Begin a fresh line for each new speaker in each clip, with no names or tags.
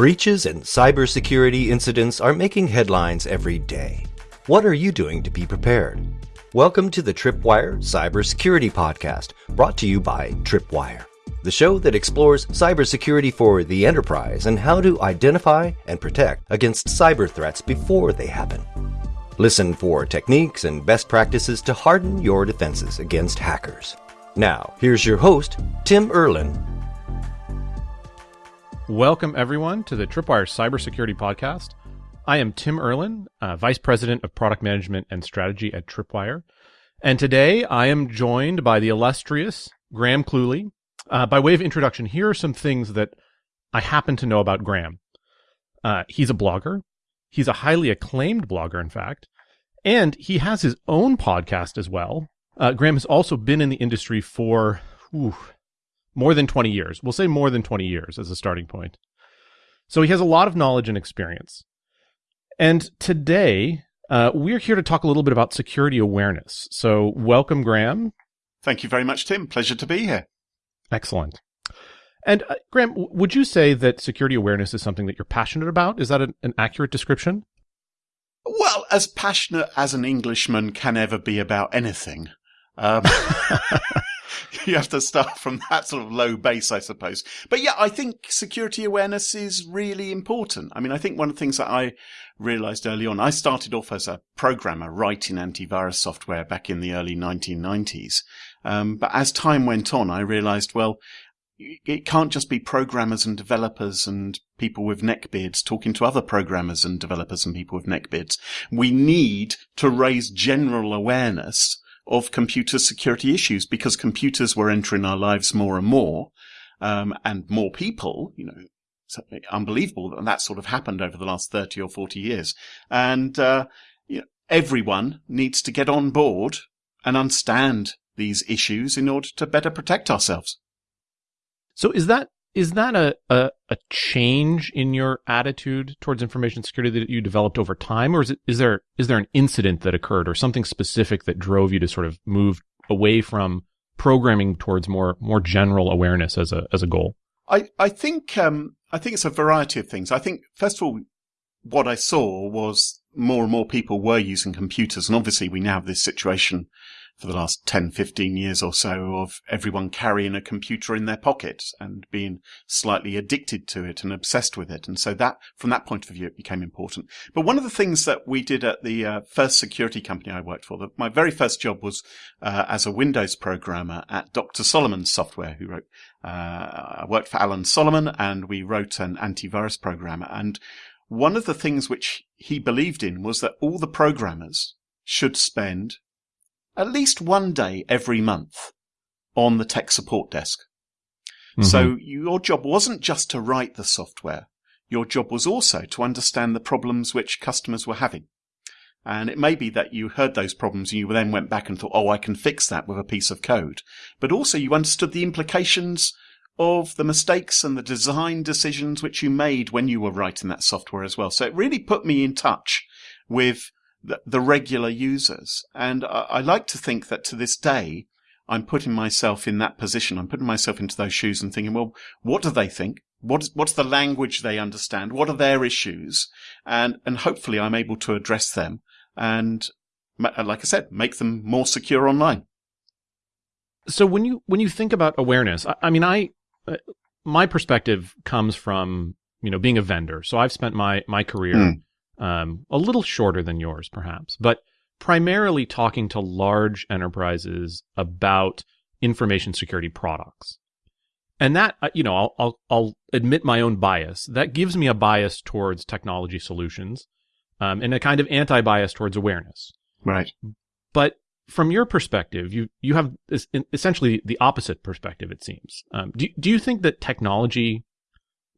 Breaches and cybersecurity incidents are making headlines every day. What are you doing to be prepared? Welcome to the Tripwire Cybersecurity Podcast, brought to you by Tripwire, the show that explores cybersecurity for the enterprise and how to identify and protect against cyber threats before they happen. Listen for techniques and best practices to harden your defenses against hackers. Now, here's your host, Tim Erlin.
Welcome, everyone, to the Tripwire Cybersecurity Podcast. I am Tim Erlin, uh, Vice President of Product Management and Strategy at Tripwire. And today I am joined by the illustrious Graham Cluley. Uh, by way of introduction, here are some things that I happen to know about Graham. Uh, he's a blogger. He's a highly acclaimed blogger, in fact, and he has his own podcast as well. Uh, Graham has also been in the industry for whew, more than 20 years. We'll say more than 20 years as a starting point. So he has a lot of knowledge and experience. And today, uh, we're here to talk a little bit about security awareness. So welcome, Graham.
Thank you very much, Tim. Pleasure to be here.
Excellent. And uh, Graham, would you say that security awareness is something that you're passionate about? Is that an, an accurate description?
Well, as passionate as an Englishman can ever be about anything. Um, you have to start from that sort of low base, I suppose. But yeah, I think security awareness is really important. I mean, I think one of the things that I realized early on, I started off as a programmer writing antivirus software back in the early 1990s. Um, but as time went on, I realized, well, it can't just be programmers and developers and people with neckbeards talking to other programmers and developers and people with neckbeards. We need to raise general awareness of computer security issues because computers were entering our lives more and more, um, and more people, you know, it's unbelievable that that sort of happened over the last 30 or 40 years. And, uh, you know, everyone needs to get on board and understand these issues in order to better protect ourselves.
So is that is that a, a, a change in your attitude towards information security that you developed over time, or is it is there is there an incident that occurred or something specific that drove you to sort of move away from programming towards more more general awareness as a as a goal?
I I think um, I think it's a variety of things. I think first of all, what I saw was more and more people were using computers, and obviously we now have this situation for the last 10, 15 years or so of everyone carrying a computer in their pocket and being slightly addicted to it and obsessed with it. And so that, from that point of view, it became important. But one of the things that we did at the uh, first security company I worked for, the, my very first job was uh, as a Windows programmer at Dr. Solomon's software, who wrote, uh, I worked for Alan Solomon and we wrote an antivirus program. And one of the things which he believed in was that all the programmers should spend at least one day every month on the tech support desk. Mm-hmm. So your job wasn't just to write the software. Your job was also to understand the problems which customers were having. And it may be that you heard those problems and you then went back and thought, oh, I can fix that with a piece of code. But also you understood the implications of the mistakes and the design decisions which you made when you were writing that software as well. So it really put me in touch with the, the regular users. And I, I like to think that to this day, I'm putting myself in that position. I'm putting myself into those shoes and thinking, well, what do they think? What is, what's the language they understand? What are their issues? And, and hopefully I'm able to address them and, like I said, make them more secure online.
So when you, when you think about awareness, I, I mean, I, uh, my perspective comes from, you know, being a vendor. So I've spent my, my career mm um, a little shorter than yours, perhaps, but primarily talking to large enterprises about information security products. And that, uh, you know, I'll, I'll, I'll admit my own bias. That gives me a bias towards technology solutions, um, and a kind of anti-bias towards awareness.
Right.
But from your perspective, you, you have essentially the opposite perspective, it seems. Um, do, do you think that technology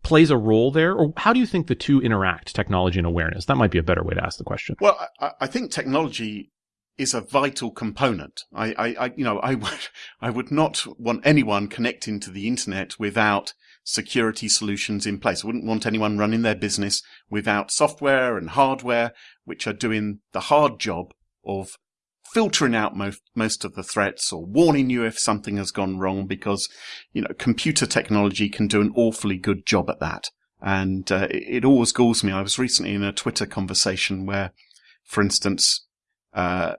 plays a role there, or how do you think the two interact, technology and awareness? That might be a better way to ask the question.
Well, I, I think technology is a vital component. I, I, I, you know, I would, I would not want anyone connecting to the internet without security solutions in place. I wouldn't want anyone running their business without software and hardware, which are doing the hard job of filtering out most, most of the threats or warning you if something has gone wrong because, you know, computer technology can do an awfully good job at that. And uh, it, it, always galls me. I was recently in a Twitter conversation where, for instance, uh,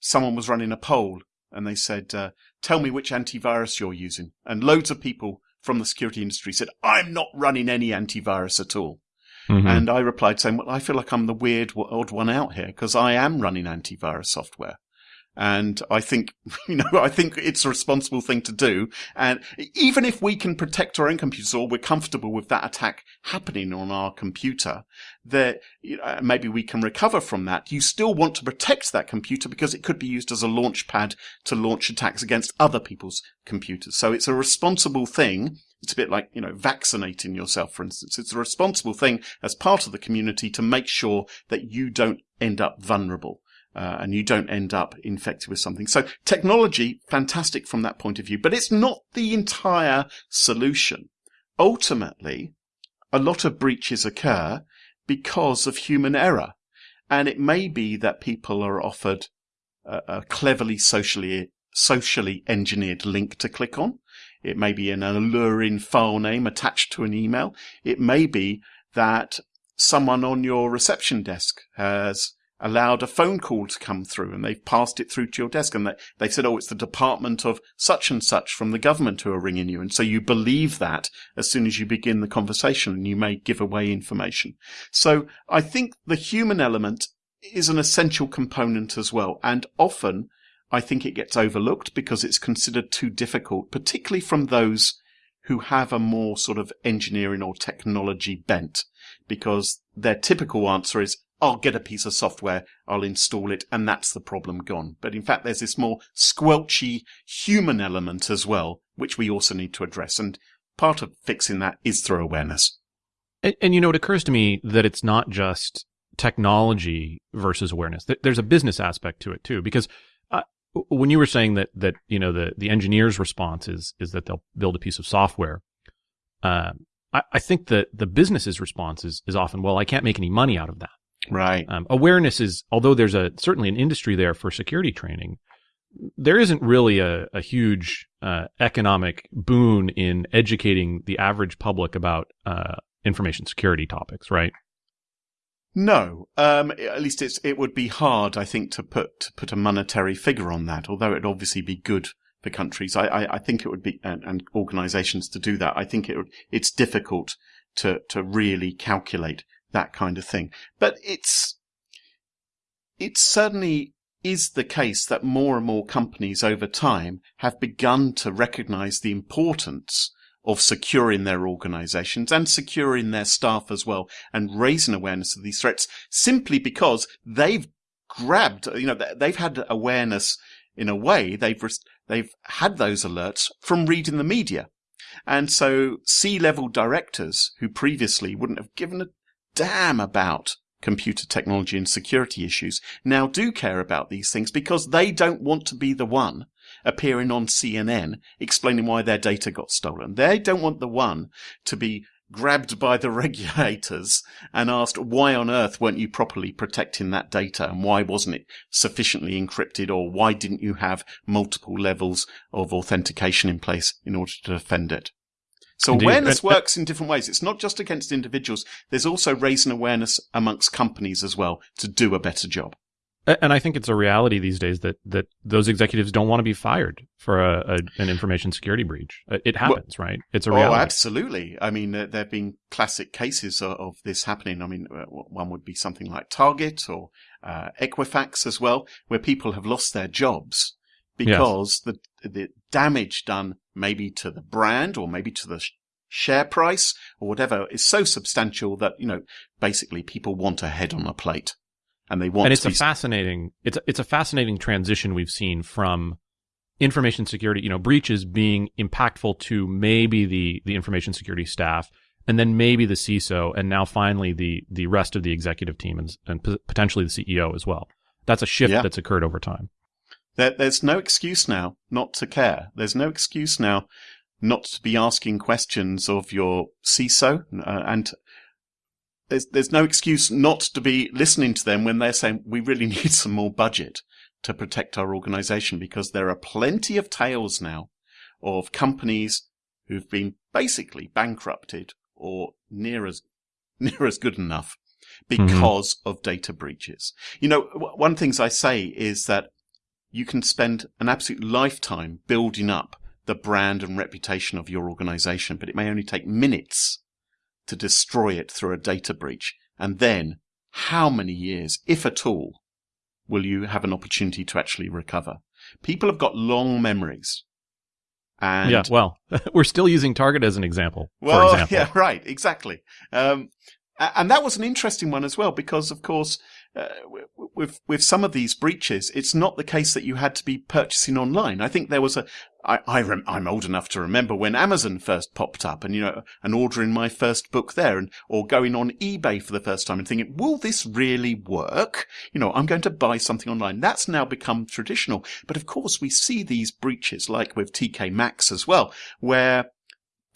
someone was running a poll and they said, uh, tell me which antivirus you're using. And loads of people from the security industry said, I'm not running any antivirus at all. Mm-hmm. And I replied saying, well, I feel like I'm the weird, odd one out here because I am running antivirus software. And I think, you know, I think it's a responsible thing to do. And even if we can protect our own computers or we're comfortable with that attack happening on our computer, that you know, maybe we can recover from that. You still want to protect that computer because it could be used as a launch pad to launch attacks against other people's computers. So it's a responsible thing. It's a bit like, you know, vaccinating yourself, for instance. It's a responsible thing as part of the community to make sure that you don't end up vulnerable uh, and you don't end up infected with something. So technology, fantastic from that point of view, but it's not the entire solution. Ultimately, a lot of breaches occur because of human error. And it may be that people are offered a, a cleverly socially, socially engineered link to click on. It may be an alluring file name attached to an email. It may be that someone on your reception desk has allowed a phone call to come through and they've passed it through to your desk and they, they said, oh, it's the department of such and such from the government who are ringing you. And so you believe that as soon as you begin the conversation and you may give away information. So I think the human element is an essential component as well. And often I think it gets overlooked because it's considered too difficult, particularly from those who have a more sort of engineering or technology bent because their typical answer is, I'll get a piece of software, I'll install it, and that's the problem gone. But in fact, there's this more squelchy human element as well, which we also need to address. And part of fixing that is through awareness.
And, and you know, it occurs to me that it's not just technology versus awareness. There's a business aspect to it too, because uh, when you were saying that that you know the the engineer's response is is that they'll build a piece of software. Uh, I, I think that the business's response is, is often, well, I can't make any money out of that.
Right.
Um, awareness is, although there's a certainly an industry there for security training, there isn't really a, a huge uh, economic boon in educating the average public about uh, information security topics, right?
No, um, at least it's it would be hard, I think, to put to put a monetary figure on that. Although it'd obviously be good for countries, I, I, I think it would be and, and, organisations to do that. I think it would, it's difficult to to really calculate that kind of thing. But it's, it certainly is the case that more and more companies over time have begun to recognize the importance of securing their organizations and securing their staff as well and raising awareness of these threats simply because they've grabbed, you know, they've had awareness in a way. They've, they've had those alerts from reading the media. And so C-level directors who previously wouldn't have given a damn about computer technology and security issues now do care about these things because they don't want to be the one appearing on CNN explaining why their data got stolen. They don't want the one to be grabbed by the regulators and asked, why on earth weren't you properly protecting that data? And why wasn't it sufficiently encrypted? Or why didn't you have multiple levels of authentication in place in order to defend it? So Indeed. awareness works in different ways. It's not just against individuals. There's also raising awareness amongst companies as well to do a better job.
And I think it's a reality these days that, that those executives don't want to be fired for a, a an information security breach. Uh, it happens, well, right? It's a reality.
Oh, absolutely. I mean, there, there have been classic cases of, of, this happening. I mean, uh, one would be something like Target or uh, Equifax as well, where people have lost their jobs because yes. the the damage done maybe to the brand or maybe to the share price or whatever is so substantial that you know basically people want a head on a plate and they want
and it's a fascinating it's a, it's a fascinating transition we've seen from information security you know breaches being impactful to maybe the the information security staff and then maybe the CISO and now finally the the rest of the executive team and, and potentially the CEO as well that's a shift yeah. that's occurred over time
there, there's no excuse now not to care. There's no excuse now not to be asking questions of your CISO, uh, and there's there's no excuse not to be listening to them when they're saying we really need some more budget to protect our organization because there are plenty of tales now of companies who've been basically bankrupted or near as near as good enough because mm-hmm. of data breaches. You know, one of the things I say is that you can spend an absolute lifetime building up the brand and reputation of your organization, but it may only take minutes to destroy it through a data breach. And then how many years, if at all, will you have an opportunity to actually recover? People have got long memories.
And yeah, well, we're still using Target as an example.
Well,
example.
yeah, right, exactly. Um, and that was an interesting one as well, because of course, uh, with with some of these breaches, it's not the case that you had to be purchasing online. I think there was a. I, I rem, I'm old enough to remember when Amazon first popped up, and you know, and ordering my first book there, and or going on eBay for the first time and thinking, "Will this really work?" You know, I'm going to buy something online. That's now become traditional. But of course, we see these breaches, like with TK Maxx as well, where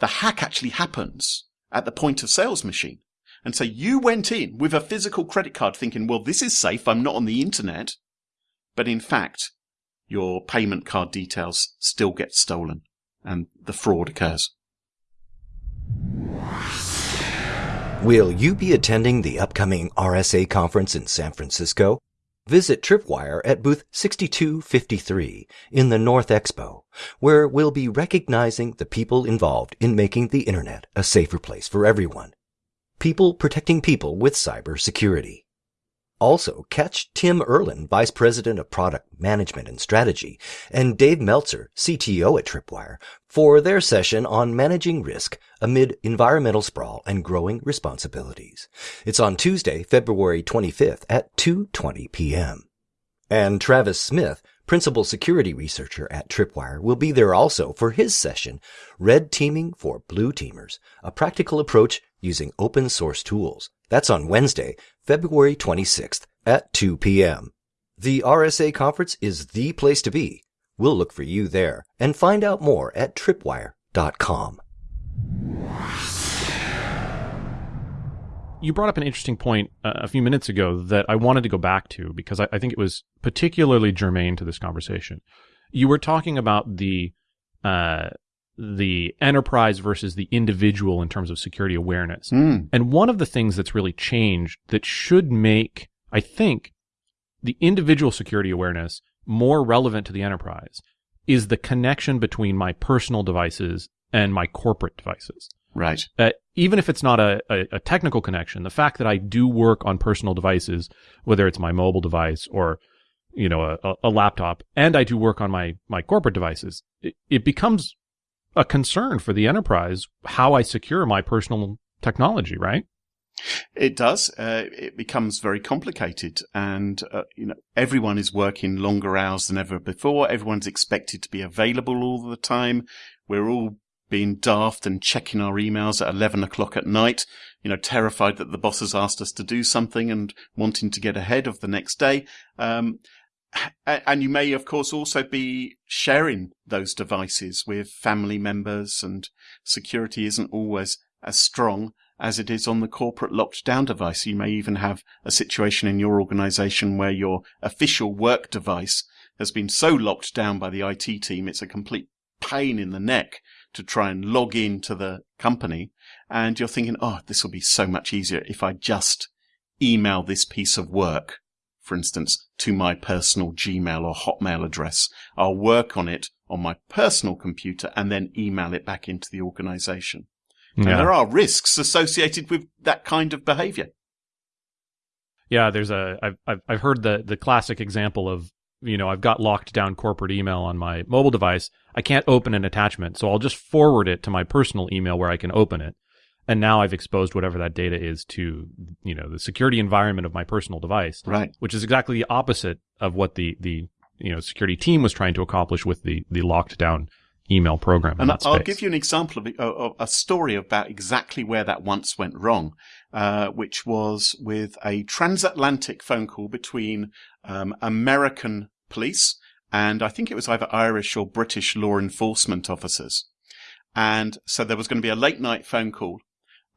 the hack actually happens at the point of sales machine. And so you went in with a physical credit card thinking, well, this is safe. I'm not on the internet. But in fact, your payment card details still get stolen and the fraud occurs.
Will you be attending the upcoming RSA conference in San Francisco? Visit Tripwire at booth 6253 in the North Expo, where we'll be recognizing the people involved in making the internet a safer place for everyone people protecting people with cybersecurity. Also, catch Tim Erlin, Vice President of Product Management and Strategy, and Dave Meltzer, CTO at Tripwire, for their session on managing risk amid environmental sprawl and growing responsibilities. It's on Tuesday, February 25th at 2.20 p.m. And Travis Smith, Principal Security Researcher at Tripwire, will be there also for his session, Red Teaming for Blue Teamers, a practical approach using open source tools. That's on Wednesday, February 26th at 2 p.m. The RSA conference is the place to be. We'll look for you there and find out more at tripwire.com.
You brought up an interesting point uh, a few minutes ago that I wanted to go back to because I, I think it was particularly germane to this conversation. You were talking about the uh, the enterprise versus the individual in terms of security awareness. Mm. And one of the things that's really changed that should make, I think, the individual security awareness more relevant to the enterprise is the connection between my personal devices and my corporate devices.
Right.
Uh, even if it's not a, a, a, technical connection, the fact that I do work on personal devices, whether it's my mobile device or, you know, a, a laptop, and I do work on my, my corporate devices, it, it becomes a concern for the enterprise how I secure my personal technology, right?
It does. Uh, it becomes very complicated, and uh, you know everyone is working longer hours than ever before. Everyone's expected to be available all the time. We're all being daft and checking our emails at eleven o'clock at night. You know, terrified that the boss has asked us to do something and wanting to get ahead of the next day. Um, and you may, of course, also be sharing those devices with family members, and security isn't always as strong as it is on the corporate locked down device. You may even have a situation in your organization where your official work device has been so locked down by the IT team, it's a complete pain in the neck to try and log in to the company. And you're thinking, oh, this will be so much easier if I just email this piece of work for instance, to my personal Gmail or Hotmail address. I'll work on it on my personal computer and then email it back into the organization. Yeah. And there are risks associated with that kind of behavior.
Yeah, there's a I've I've I've heard the the classic example of you know I've got locked down corporate email on my mobile device. I can't open an attachment, so I'll just forward it to my personal email where I can open it and now I've exposed whatever that data is to, you know, the security environment of my personal device.
Right.
Which is exactly the opposite of what the, the, you know, security team was trying to accomplish with the, the locked down email program.
And I'll give you an example of, of, a story about exactly where that once went wrong, uh, which was with a transatlantic phone call between um, American police and I think it was either Irish or British law enforcement officers. And so there was going to be a late night phone call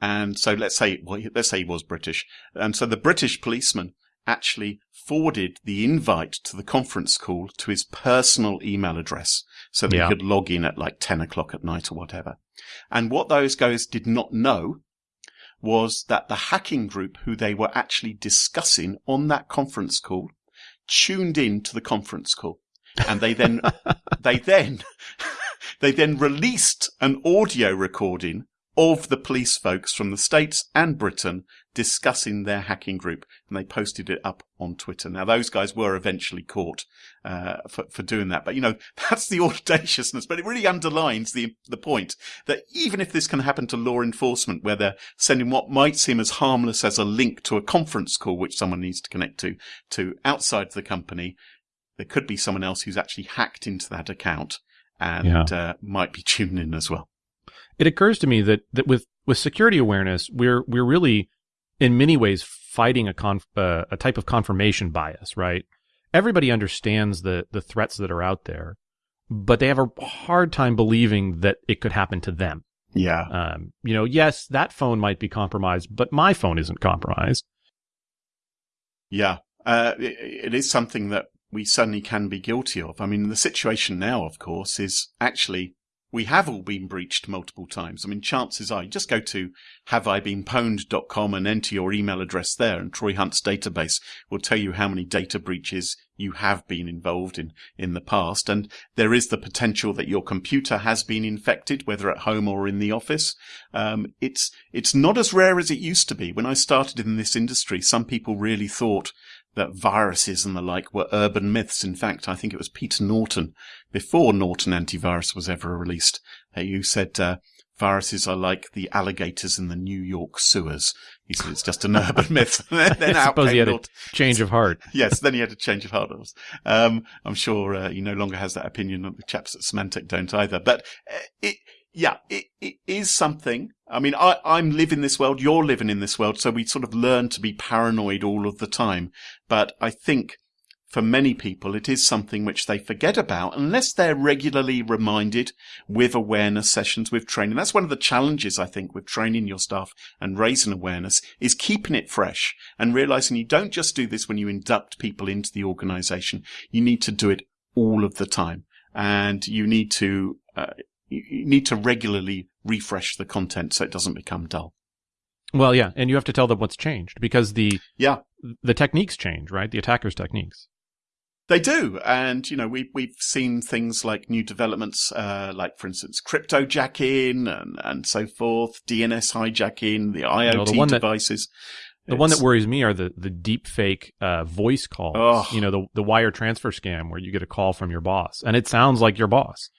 and so let's say, well, let's say he was British. And so the British policeman actually forwarded the invite to the conference call to his personal email address so that yeah. he could log in at like 10 o'clock at night or whatever. And what those guys did not know was that the hacking group who they were actually discussing on that conference call tuned in to the conference call. And they then, they then, they then released an audio recording of the police folks from the States and Britain discussing their hacking group, and they posted it up on Twitter. Now, those guys were eventually caught uh, for for doing that, but you know that's the audaciousness. But it really underlines the the point that even if this can happen to law enforcement, where they're sending what might seem as harmless as a link to a conference call which someone needs to connect to to outside the company, there could be someone else who's actually hacked into that account and
Yeah.
uh, might be tuning in as well.
it occurs to me that that with with security awareness, we're we're really in many ways fighting a conf, uh, a type of confirmation bias, right? Everybody understands the the threats that are out there, but they have a hard time believing that it could happen to them.
Yeah.
Um, you know, yes, that phone might be compromised, but my phone isn't compromised.
Yeah, uh, it, it is something that we certainly can be guilty of. I mean, the situation now, of course, is actually we have all been breached multiple times. I mean, chances are you just go to haveibeenpwned.com and enter your email address there and Troy Hunt's database will tell you how many data breaches you have been involved in in the past. And there is the potential that your computer has been infected, whether at home or in the office. Um, it's, it's not as rare as it used to be. When I started in this industry, some people really thought that viruses and the like were urban myths. In fact, I think it was Peter Norton, before Norton Antivirus was ever released, who said uh, viruses are like the alligators in the New York sewers. He said it's just an urban myth. then
I
out
suppose he
came
had a
Norton.
change of heart.
yes, then he had a change of heart. Um, I'm sure uh, he no longer has that opinion. On the chaps at Symantec don't either. But uh, it, yeah, it, it is something. I mean, I, I'm living this world. You're living in this world. So we sort of learn to be paranoid all of the time. But I think for many people, it is something which they forget about unless they're regularly reminded with awareness sessions, with training. That's one of the challenges, I think, with training your staff and raising awareness is keeping it fresh and realizing you don't just do this when you induct people into the organization. You need to do it all of the time and you need to, uh, you you need to regularly refresh the content so it doesn't become dull.
Well, yeah, and you have to tell them what's changed because the
Yeah.
the techniques change, right? The attacker's techniques.
They do, and you know we we've seen things like new developments, uh, like for instance cryptojacking and and so forth, DNS hijacking, the IoT
know, the one that-
devices.
The one that worries me are the the deep fake uh, voice calls. You know, the the wire transfer scam where you get a call from your boss and it sounds like your boss.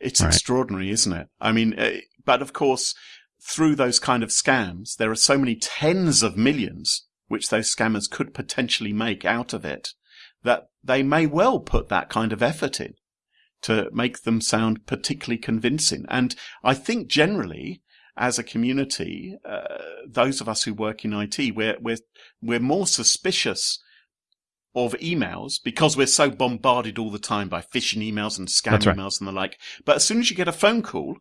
It's
Right.
extraordinary, isn't it? I mean, uh, but of course, through those kind of scams, there are so many tens of millions which those scammers could potentially make out of it that they may well put that kind of effort in to make them sound particularly convincing. And I think generally, as a community, uh, those of us who work in IT, we're, we're, we're more suspicious of emails because we're so bombarded all the time by phishing emails and scam
right.
emails and the like. But as soon as you get a phone call,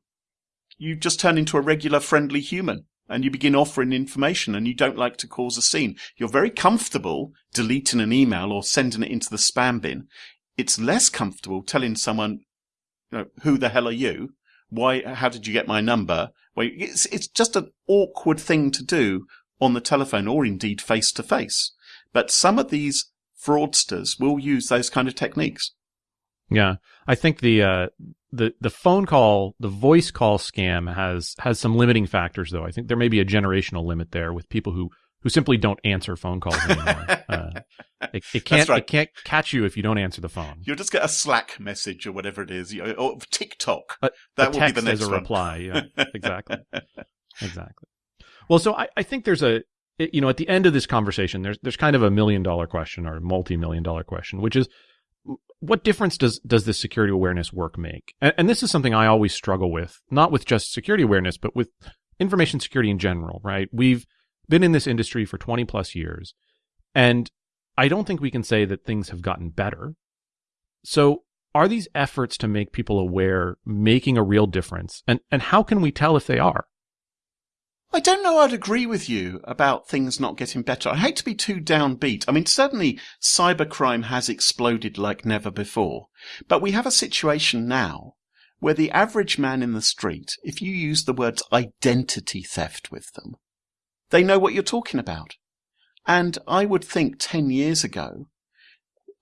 you just turn into a regular friendly human and you begin offering information and you don't like to cause a scene. You're very comfortable deleting an email or sending it into the spam bin. It's less comfortable telling someone, you know, who the hell are you? Why, how did you get my number? Well, it's, it's just an awkward thing to do on the telephone or indeed face to face. But some of these fraudsters will use those kind of techniques.
Yeah, I think the uh, the the phone call, the voice call scam has has some limiting factors, though. I think there may be a generational limit there with people who who simply don't answer phone calls anymore. uh, it, it can't
right.
it can't catch you if you don't answer the phone.
You'll just get a Slack message or whatever it is, or TikTok.
A-
that
a
will be the next
as a
one.
reply. Yeah, exactly, exactly. Well, so I, I think there's a you know at the end of this conversation, there's there's kind of a million dollar question or multi million dollar question, which is what difference does does this security awareness work make? And, and this is something I always struggle with, not with just security awareness, but with information security in general. Right? We've been in this industry for 20 plus years, and I don't think we can say that things have gotten better. So, are these efforts to make people aware making a real difference? And and how can we tell if they are?
I don't know I'd agree with you about things not getting better. I hate to be too downbeat. I mean, certainly cybercrime has exploded like never before. But we have a situation now where the average man in the street, if you use the words identity theft with them, they know what you're talking about. And I would think 10 years ago,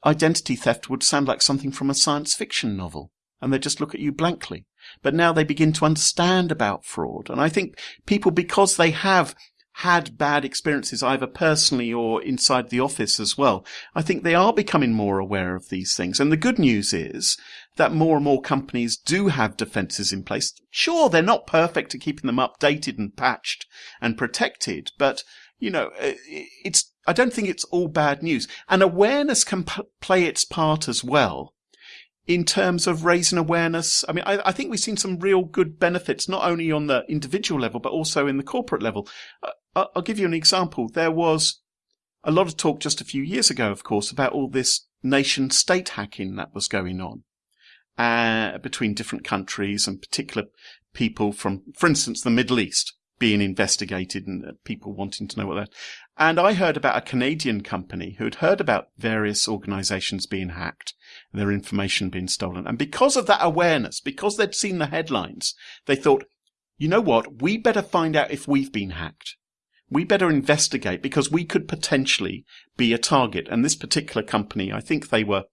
identity theft would sound like something from a science fiction novel. And they'd just look at you blankly. But now they begin to understand about fraud. And I think people, because they have had bad experiences either personally or inside the office as well. I think they are becoming more aware of these things. And the good news is that more and more companies do have defenses in place. Sure, they're not perfect at keeping them updated and patched and protected, but you know, it's, I don't think it's all bad news. And awareness can p- play its part as well in terms of raising awareness. I mean, I, I, think we've seen some real good benefits, not only on the individual level, but also in the corporate level. Uh, I'll give you an example. There was a lot of talk just a few years ago, of course, about all this nation state hacking that was going on. Uh, between different countries and particular people from, for instance, the Middle East being investigated and uh, people wanting to know what that. And I heard about a Canadian company who had heard about various organizations being hacked, their information being stolen. And because of that awareness, because they'd seen the headlines, they thought, you know what? We better find out if we've been hacked. We better investigate because we could potentially be a target. And this particular company, I think they were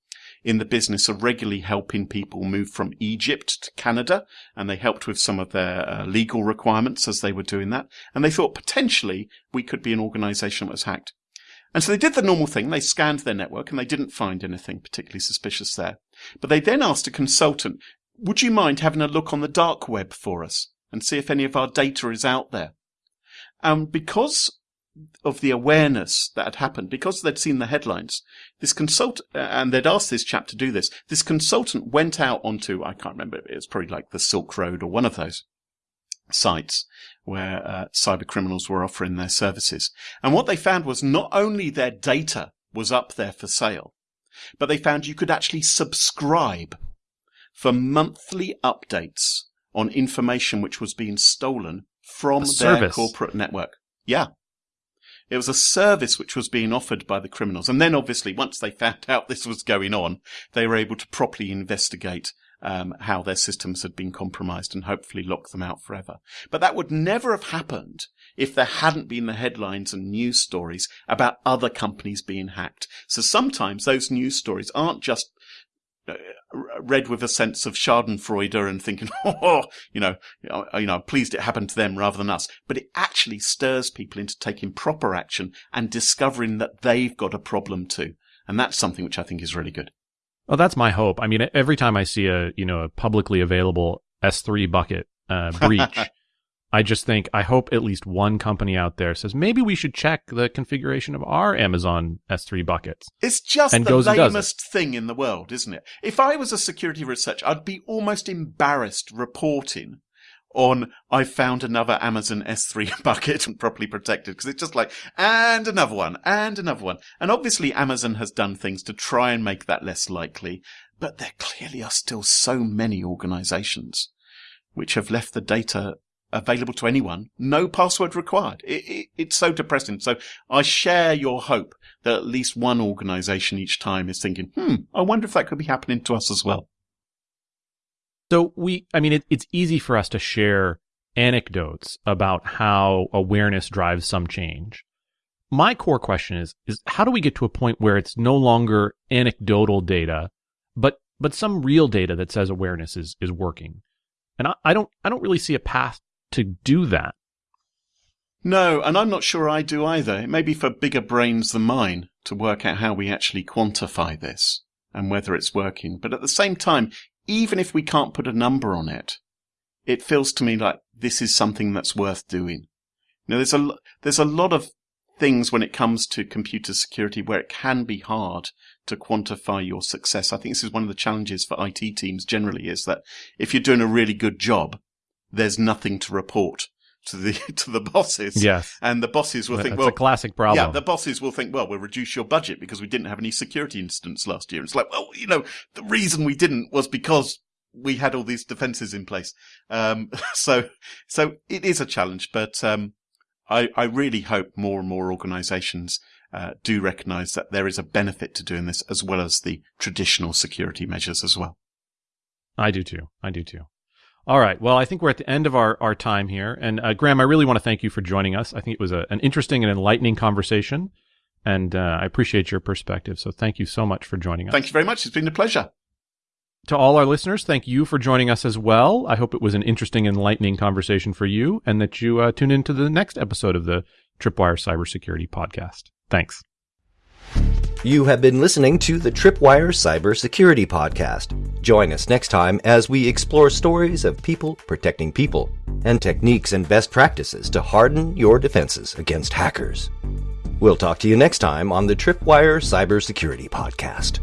in the business of regularly helping people move from Egypt to Canada, and they helped with some of their uh, legal requirements as they were doing that. And they thought potentially we could be an organization that was hacked. And so they did the normal thing. They scanned their network and they didn't find anything particularly suspicious there. But they then asked a consultant, would you mind having a look on the dark web for us and see if any of our data is out there? And because of the awareness that had happened because they'd seen the headlines. This consultant, and they'd asked this chap to do this. This consultant went out onto, I can't remember, it was probably like the Silk Road or one of those sites where uh, cyber criminals were offering their services. And what they found was not only their data was up there for sale, but they found you could actually subscribe for monthly updates on information which was being stolen from their corporate network. Yeah. It was a service which was being offered by the criminals. And then obviously, once they found out this was going on, they were able to properly investigate um, how their systems had been compromised and hopefully lock them out forever. But that would never have happened if there hadn't been the headlines and news stories about other companies being hacked. So sometimes those news stories aren't just read with a sense of Schadenfreude and thinking, oh, you know, you know, pleased it happened to them rather than us. But it actually stirs people into taking proper action and discovering that they've got a problem too. And that's something which I think is really good.
Well, that's my hope. I mean, every time I see a, you know, a publicly available S3 bucket uh, breach, I just think I hope at least one company out there says maybe we should check the configuration of our Amazon S3 buckets.
It's just and the lamest thing in the world, isn't it? If I was a security researcher, I'd be almost embarrassed reporting on I found another Amazon S3 bucket and properly protected because it's just like and another one and another one. And obviously Amazon has done things to try and make that less likely, but there clearly are still so many organizations which have left the data available to anyone, no password required. It, it, it's so depressing. So I share your hope that at least one organization each time is thinking, hmm, I wonder if that could be happening to us as well.
So we, I mean, it, it's easy for us to share anecdotes about how awareness drives some change. My core question is, is how do we get to a point where it's no longer anecdotal data, but, but some real data that says awareness is, is working? And I, I don't, I don't really see a path to do that.
No, and I'm not sure I do either. It may be for bigger brains than mine to work out how we actually quantify this and whether it's working. But at the same time, even if we can't put a number on it, it feels to me like this is something that's worth doing. Now, there's a, there's a lot of things when it comes to computer security where it can be hard to quantify your success. I think this is one of the challenges for IT teams generally is that if you're doing a really good job, there's nothing to report to the to the bosses.
Yes.
And the bosses will
That's
think, well,
a classic problem.
Yeah, the bosses will think, well, we'll reduce your budget because we didn't have any security incidents last year. It's like, well, you know, the reason we didn't was because we had all these defenses in place. Um, so, so it is a challenge, but, um, I, I really hope more and more organizations, uh, do recognize that there is a benefit to doing this as well as the traditional security measures as well.
I do too. I do too. All right. Well, I think we're at the end of our, our time here. And uh, Graham, I really want to thank you for joining us. I think it was a, an interesting and enlightening conversation. And uh, I appreciate your perspective. So thank you so much for joining us.
Thank you very much. It's been a pleasure.
To all our listeners, thank you for joining us as well. I hope it was an interesting, enlightening conversation for you and that you uh, tune into the next episode of the Tripwire Cybersecurity Podcast. Thanks.
You have been listening to the Tripwire Cybersecurity Podcast. Join us next time as we explore stories of people protecting people and techniques and best practices to harden your defenses against hackers. We'll talk to you next time on the Tripwire Cybersecurity Podcast.